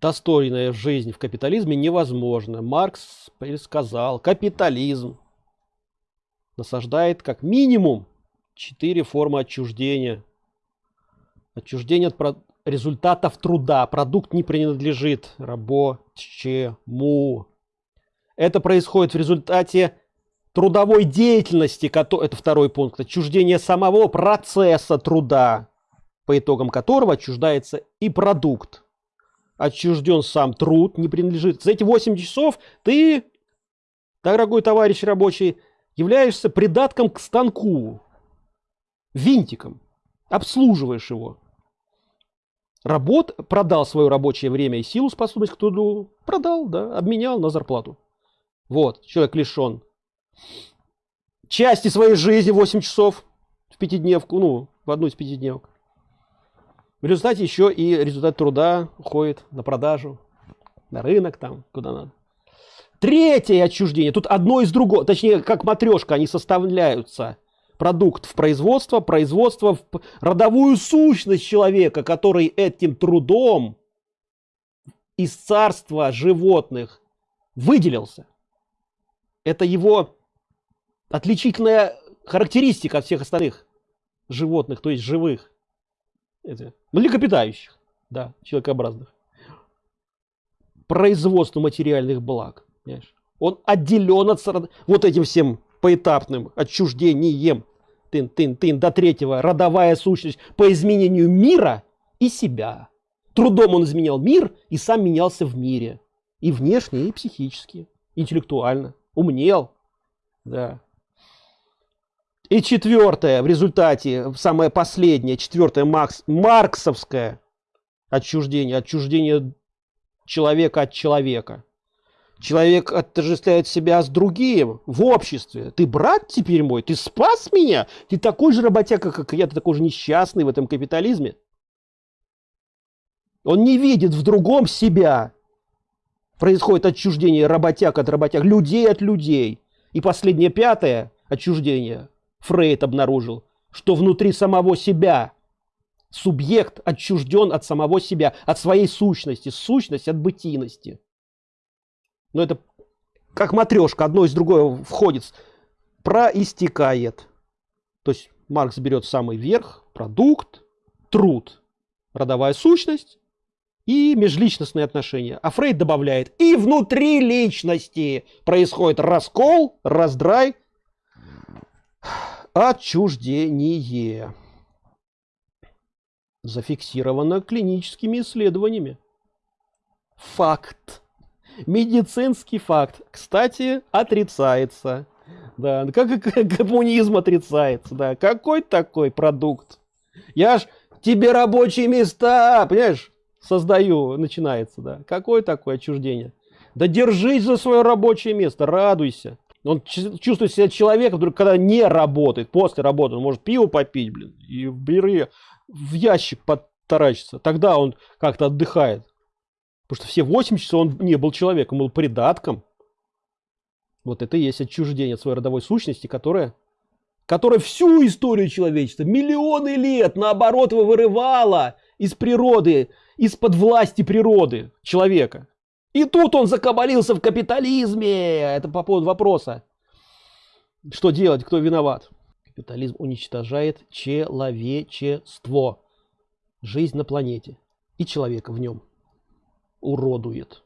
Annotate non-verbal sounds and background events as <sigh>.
достойная жизнь в капитализме невозможна. Маркс предсказал, капитализм насаждает как минимум четыре формы отчуждения. Отчуждение от результатов труда. Продукт не принадлежит рабочему. Это происходит в результате трудовой деятельности, это второй пункт, отчуждение самого процесса труда, по итогам которого отчуждается и продукт. Отчужден сам труд, не принадлежит. За эти 8 часов ты, дорогой товарищ рабочий, являешься придатком к станку, винтиком, обслуживаешь его. Работ продал свое рабочее время и силу, способность к труду, продал, да, обменял на зарплату. Вот, человек лишен части своей жизни 8 часов в пятидневку, ну, в одну из пятидневок. В результате еще и результат труда уходит на продажу, на рынок там, куда надо. Третье отчуждение. Тут одно из другого, точнее, как матрешка, они составляются. Продукт в производство, производство в родовую сущность человека, который этим трудом из царства животных выделился. Это его отличительная характеристика от всех остальных животных, то есть живых. Это, млекопитающих, да, человекообразных. Производство материальных благ. Понимаешь? Он отделен от вот этим всем поэтапным отчуждением тын, тын, тын, до третьего родовая сущность по изменению мира и себя. Трудом он изменял мир и сам менялся в мире. И внешне, и психически, интеллектуально. Умнел. Да. И четвертое, в результате, самое последнее, четвертое, Макс, марксовское отчуждение, отчуждение человека от человека. Человек отождествляет себя с другим в обществе. Ты брат теперь мой, ты спас меня, ты такой же работяга, как я, ты такой же несчастный в этом капитализме. Он не видит в другом себя. Происходит отчуждение работяг от работяг, людей от людей. И последнее, пятое отчуждение Фрейд обнаружил, что внутри самого себя субъект отчужден от самого себя, от своей сущности, сущность от бытийности. Но это как матрешка, одно из другое входит, проистекает. То есть Маркс берет самый верх, продукт, труд, родовая сущность и межличностные отношения. А Фрейд добавляет, и внутри личности происходит раскол, раздрай, Отчуждение. Зафиксировано клиническими исследованиями. Факт. Медицинский факт. Кстати, отрицается. Да, как и <laughs> коммунизм отрицается. Да, какой такой продукт? Я ж тебе рабочие места, понимаешь, создаю, начинается, да. Какое такое отчуждение? Да держись за свое рабочее место, радуйся. Он чувствует себя человеком, вдруг, когда не работает, после работы, он может пиво попить, блин, и в бире в ящик подтаращиться. Тогда он как-то отдыхает. Потому что все 8 часов он не был человеком, был придатком. Вот это и есть отчуждение от своей родовой сущности, которая, которая всю историю человечества, миллионы лет, наоборот, его вырывала из природы, из-под власти природы человека. И тут он закабалился в капитализме. Это по поводу вопроса. Что делать, кто виноват? Капитализм уничтожает человечество. Жизнь на планете. И человека в нем уродует.